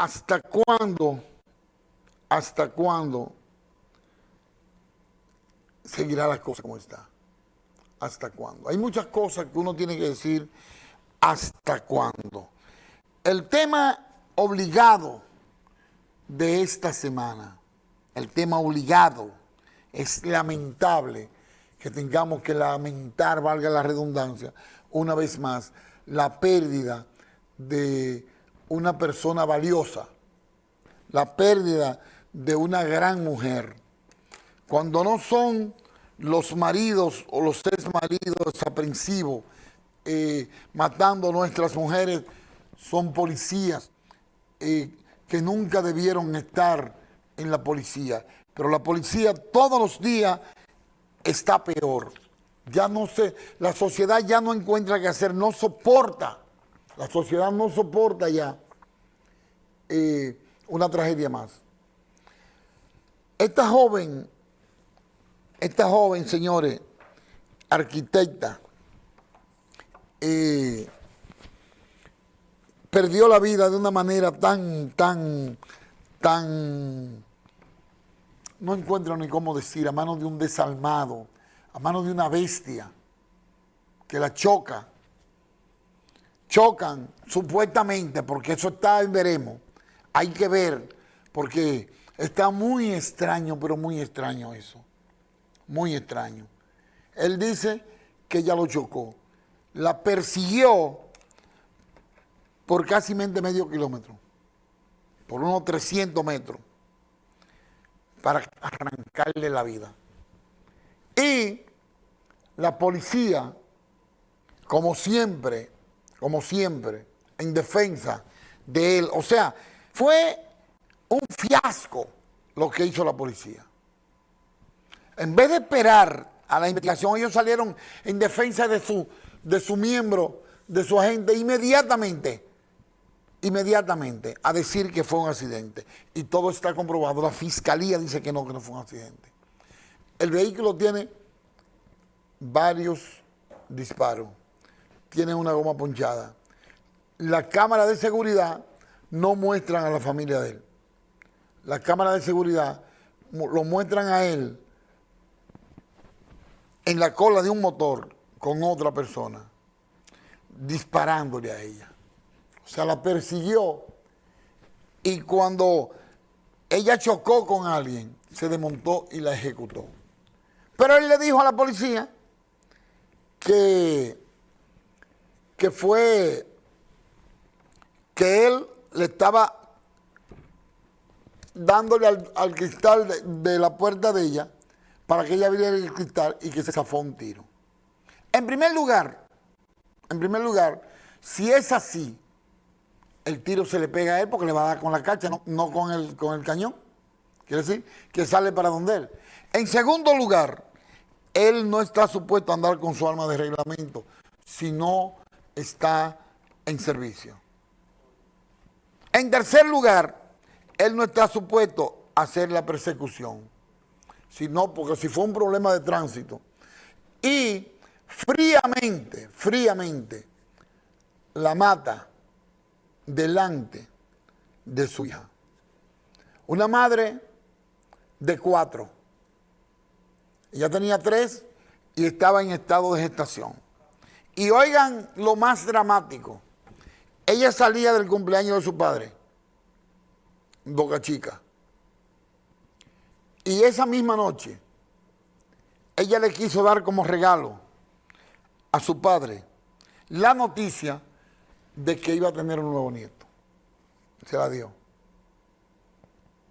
¿hasta cuándo, hasta cuándo seguirá la cosa como está? ¿Hasta cuándo? Hay muchas cosas que uno tiene que decir, ¿hasta cuándo? El tema obligado de esta semana, el tema obligado, es lamentable que tengamos que lamentar, valga la redundancia, una vez más, la pérdida de una persona valiosa, la pérdida de una gran mujer. Cuando no son los maridos o los tres maridos desaprensivos eh, matando a nuestras mujeres, son policías eh, que nunca debieron estar en la policía. Pero la policía todos los días está peor. Ya no sé, la sociedad ya no encuentra qué hacer, no soporta. La sociedad no soporta ya eh, una tragedia más. Esta joven, esta joven, señores, arquitecta, eh, perdió la vida de una manera tan, tan, tan, no encuentro ni cómo decir, a manos de un desalmado, a manos de una bestia que la choca. Chocan, supuestamente, porque eso está en veremos. Hay que ver, porque está muy extraño, pero muy extraño eso. Muy extraño. Él dice que ella lo chocó. La persiguió por casi medio kilómetro, por unos 300 metros, para arrancarle la vida. Y la policía, como siempre, como siempre, en defensa de él. O sea, fue un fiasco lo que hizo la policía. En vez de esperar a la investigación, ellos salieron en defensa de su, de su miembro, de su agente, inmediatamente, inmediatamente, a decir que fue un accidente. Y todo está comprobado. La fiscalía dice que no, que no fue un accidente. El vehículo tiene varios disparos, tiene una goma ponchada. La cámara de seguridad no muestran a la familia de él. La cámara de seguridad lo muestran a él en la cola de un motor con otra persona, disparándole a ella. O sea, la persiguió y cuando ella chocó con alguien, se desmontó y la ejecutó. Pero él le dijo a la policía que, que fue que él le estaba dándole al, cristal de, la puerta de ella para que ella abriera el cristal y que se zafó un tiro. En primer lugar, en primer lugar, si es así, el tiro se le pega a él porque le va a dar con la cacha, no, con, el, con el cañón. Quiere decir que sale para donde él. En segundo lugar, él no está supuesto a andar con su arma de reglamento si no está en servicio. En tercer lugar, él no está supuesto a hacer la persecución, sino porque si fue un problema de tránsito. Y fríamente, fríamente, la mata delante de su hija. Una madre de cuatro ella tenía tres y estaba en estado de gestación. Y oigan lo más dramático. Ella salía del cumpleaños de su padre, Boca Chica. Y esa misma noche, ella le quiso dar como regalo a su padre la noticia de que iba a tener un nuevo nieto. Se la dio.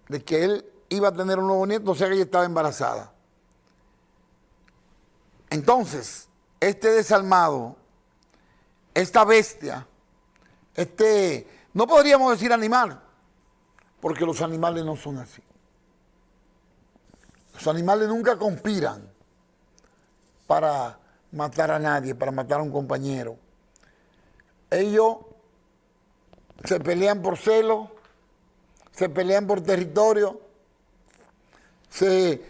De que él iba a tener un nuevo nieto, o sea que ella estaba embarazada. Entonces, este desalmado, esta bestia, este, no podríamos decir animal, porque los animales no son así. Los animales nunca conspiran para matar a nadie, para matar a un compañero. Ellos se pelean por celo, se pelean por territorio, se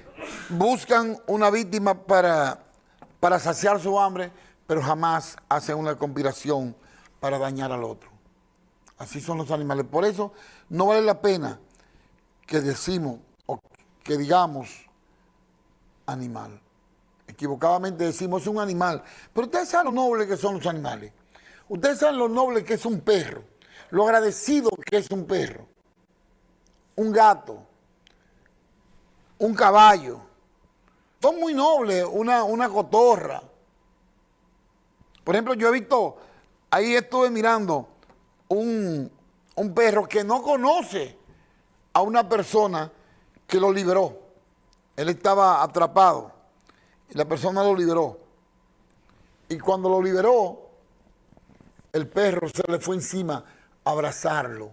buscan una víctima para para saciar su hambre, pero jamás hacen una conspiración para dañar al otro. Así son los animales. Por eso no vale la pena que decimos o que digamos animal. Equivocadamente decimos es un animal. Pero ustedes saben lo noble que son los animales. Ustedes saben lo noble que es un perro. Lo agradecido que es un perro. Un gato. Un caballo. Son muy nobles. Una, una cotorra. Por ejemplo, yo he visto, ahí estuve mirando un, un perro que no conoce a una persona que lo liberó. Él estaba atrapado y la persona lo liberó. Y cuando lo liberó, el perro se le fue encima a abrazarlo,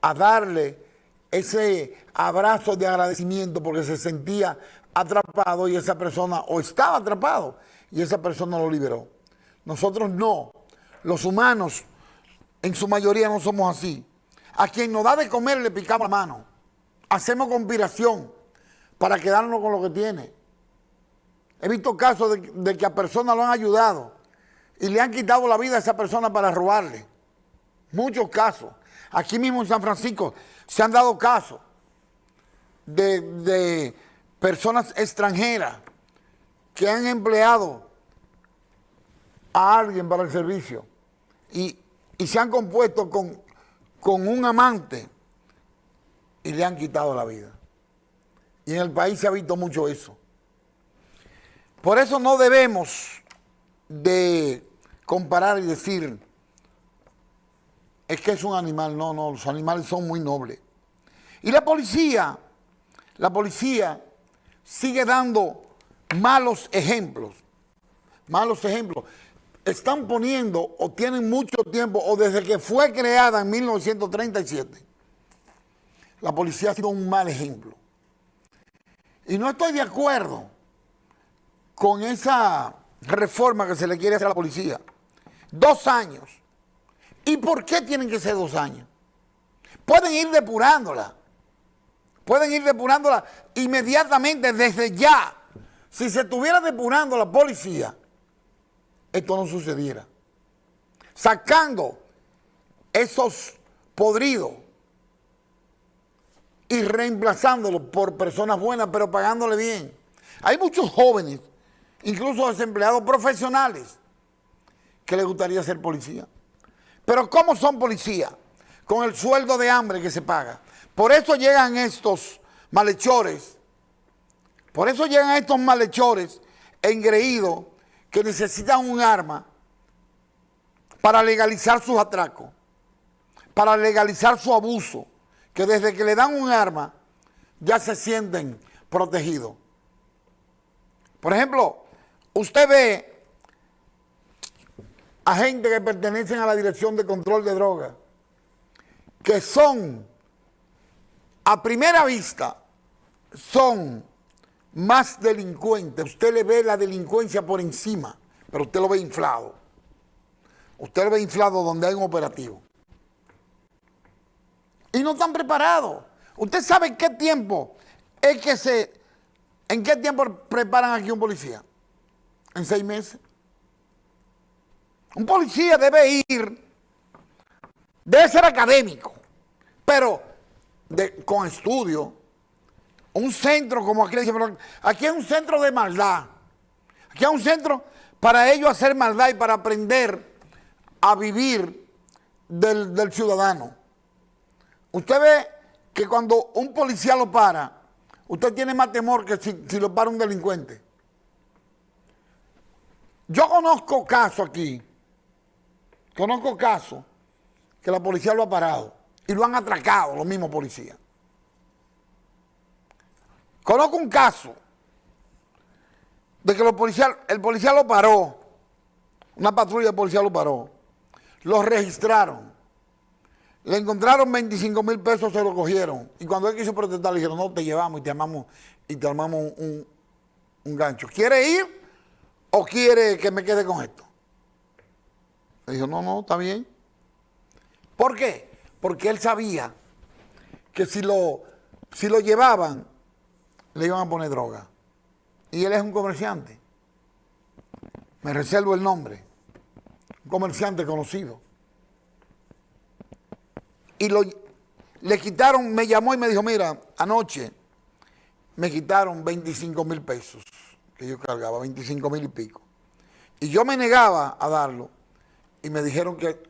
a darle ese abrazo de agradecimiento porque se sentía atrapado y esa persona, o estaba atrapado, y esa persona lo liberó. Nosotros no. Los humanos, en su mayoría, no somos así. A quien nos da de comer le picamos la mano. Hacemos conspiración para quedarnos con lo que tiene. He visto casos de, que a personas lo han ayudado y le han quitado la vida a esa persona para robarle. Muchos casos. Aquí mismo en San Francisco se han dado casos de, de personas extranjeras que han empleado a alguien para el servicio y, se han compuesto con, con un amante y le han quitado la vida. Y en el país se ha visto mucho eso. Por eso no debemos de comparar y decir, es que es un animal. No, no, los animales son muy nobles. Y la policía, la policía sigue dando malos ejemplos. Malos ejemplos. Están poniendo o tienen mucho tiempo o desde que fue creada en 1937, la policía ha sido un mal ejemplo. Y no estoy de acuerdo con esa reforma que se le quiere hacer a la policía. Dos años. ¿Y por qué tienen que ser dos años? Pueden ir depurándola. Pueden ir depurándola inmediatamente, desde ya. Si se estuviera depurando la policía, esto no sucediera. Sacando esos podridos y reemplazándolos por personas buenas, pero pagándole bien. Hay muchos jóvenes incluso desempleados profesionales, que les gustaría ser policía. Pero ¿cómo son policías? Con el sueldo de hambre que se paga. Por eso llegan estos malhechores, por eso llegan estos malhechores engreídos que necesitan un arma para legalizar sus atracos, para legalizar su abuso, que desde que le dan un arma ya se sienten protegidos. Por ejemplo, Usted ve a gente que pertenecen a la Dirección de Control de Drogas, que son, a primera vista, son más delincuentes. Usted le ve la delincuencia por encima, pero usted lo ve inflado. Usted lo ve inflado donde hay un operativo. Y no están preparados. Usted sabe en qué tiempo es que se... ¿En qué tiempo preparan aquí un policía? en seis meses. Un policía debe ir, debe ser académico, pero con estudio. Un centro como aquí, aquí es un centro de maldad. Aquí es un centro para ellos hacer maldad y para aprender a vivir del, ciudadano. Usted ve que cuando un policía lo para, usted tiene más temor que si lo para un delincuente. Yo conozco casos aquí, conozco casos que la policía lo ha parado y lo han atracado los mismos policías. Conozco un caso de que los policías, el policía lo paró, una patrulla de policía lo paró, lo registraron, le encontraron 25 mil pesos, se lo cogieron. Y cuando él quiso protestar, le dijeron, no, te llevamos y te armamos, y te armamos un, un gancho. ¿Quiere ir? ¿O quiere que me quede con esto? Le dijo, no, no, está bien. ¿Por qué? Porque él sabía que si lo, si lo llevaban, le iban a poner droga. Y él es un comerciante. Me reservo el nombre. Un comerciante conocido. y lo, le quitaron, me llamó y me dijo, mira, anoche me quitaron 25 mil pesos que yo cargaba, 25 mil y pico. Y yo me negaba a darlo y me dijeron que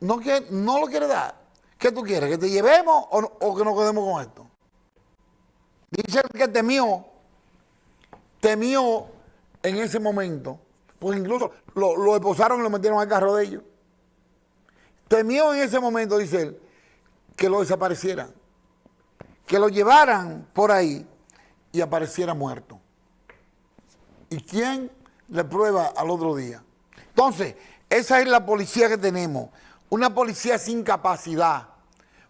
no, que no lo quiere dar. ¿Qué tú quieres? ¿Que te llevemos o, o que nos quedemos con esto? Dice que temió, temió en ese momento, pues incluso lo, lo esposaron y lo metieron al carro de ellos. Temió en ese momento, dice él, que lo desaparecieran, que lo llevaran por ahí y apareciera muerto. ¿Y quién le prueba al otro día? Entonces, esa es la policía que tenemos, una policía sin capacidad,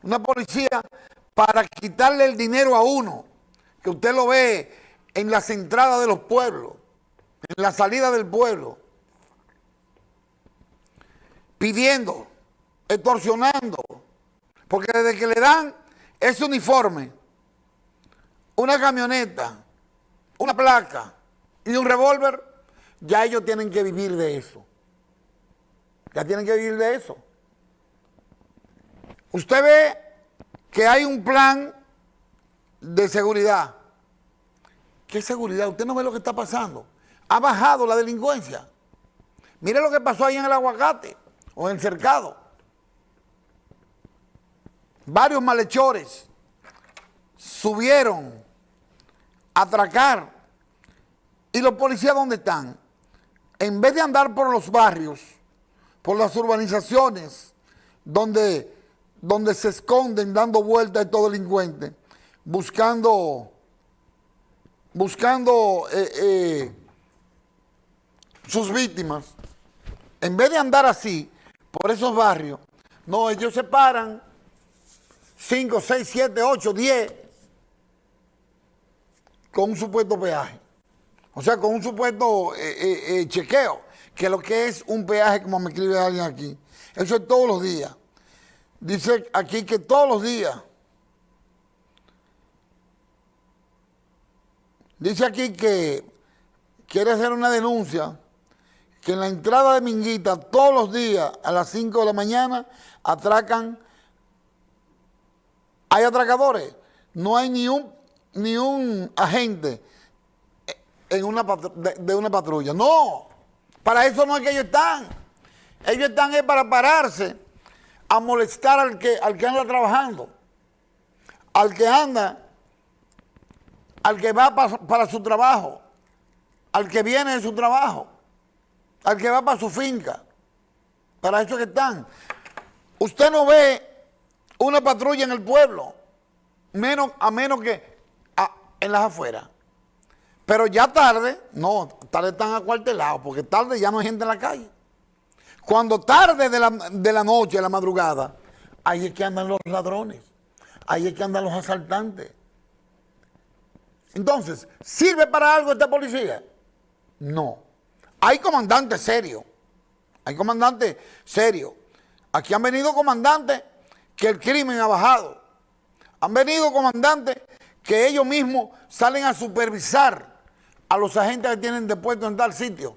una policía para quitarle el dinero a uno, que usted lo ve en las entradas de los pueblos, en la salida del pueblo, pidiendo, extorsionando, porque desde que le dan ese uniforme, una camioneta, una placa y un revólver, ya ellos tienen que vivir de eso. Ya tienen que vivir de eso. Usted ve que hay un plan de seguridad. ¿Qué seguridad? Usted no ve lo que está pasando. Ha bajado la delincuencia. Mire lo que pasó ahí en el aguacate o en el cercado. Varios malhechores subieron a atracar. ¿Y los policías dónde están? En vez de andar por los barrios, por las urbanizaciones, donde, donde se esconden dando vueltas estos delincuentes, buscando, buscando eh, eh, sus víctimas, en vez de andar así por esos barrios, no, ellos se paran 5, 6, 7, 8, 10 con un supuesto peaje. O sea, con un supuesto eh, chequeo, que lo que es un peaje, como me escribe alguien aquí, eso es todos los días. Dice aquí que todos los días Dice aquí que quiere hacer una denuncia que en la entrada de Minguita todos los días a las 5 de la mañana atracan, hay atracadores, no hay ni un, ni un agente en una de, una patrulla. No, para eso no es que ellos están. Ellos están es para pararse a molestar al que, al que anda trabajando, al que anda al que va para, su trabajo, al que viene de su trabajo, al que va para su finca. Para eso que están. Usted no ve una patrulla en el pueblo, menos, a menos que en las afueras. Pero ya tarde, no, tarde están acuartelados, porque tarde ya no hay gente en la calle. Cuando tarde de la, de la noche, de la madrugada, ahí es que andan los ladrones, ahí es que andan los asaltantes, entonces, ¿sirve para algo esta policía? No. Hay comandantes serios. Hay comandantes serios. Aquí han venido comandantes que el crimen ha bajado. Han venido comandantes que ellos mismos salen a supervisar a los agentes que tienen depuesto en tal sitio.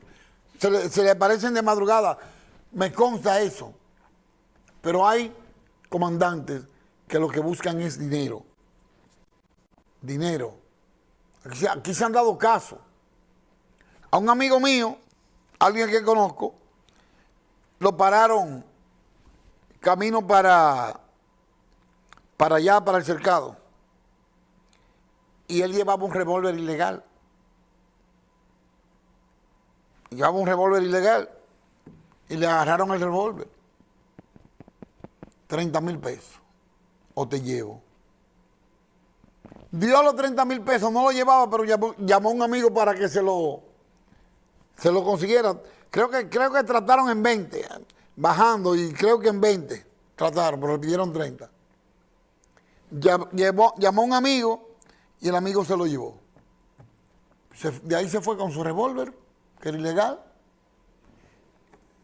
Se le, se aparecen de madrugada. Me consta eso. Pero hay comandantes que lo que buscan es dinero. Dinero. Aquí, se han dado casos. A un amigo mío, alguien que conozco, lo pararon camino para, para allá, para el cercado. Y él llevaba un revólver ilegal. Llevaba un revólver ilegal. Y le agarraron el revólver. 30 mil pesos. O te llevo dio los 30 mil pesos, no lo llevaba, pero llamó, a un amigo para que se lo, se lo consiguiera. Creo que, creo que trataron en 20, bajando, y creo que en 20 trataron, pero le pidieron 30. llamó a un amigo y el amigo se lo llevó. de ahí se fue con su revólver, que era ilegal,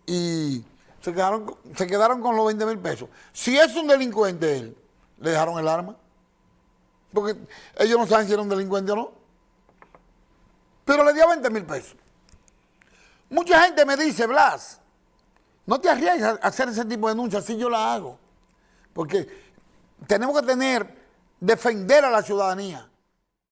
y se quedaron, se quedaron con los 20 mil pesos. Si es un delincuente él, le dejaron el arma. Porque ellos no saben si era un delincuente o no. Pero le dio 20 mil pesos. Mucha gente me dice, Blas, no te arriesgues a hacer ese tipo de denuncias, si yo la hago. Porque tenemos que tener, defender a la ciudadanía.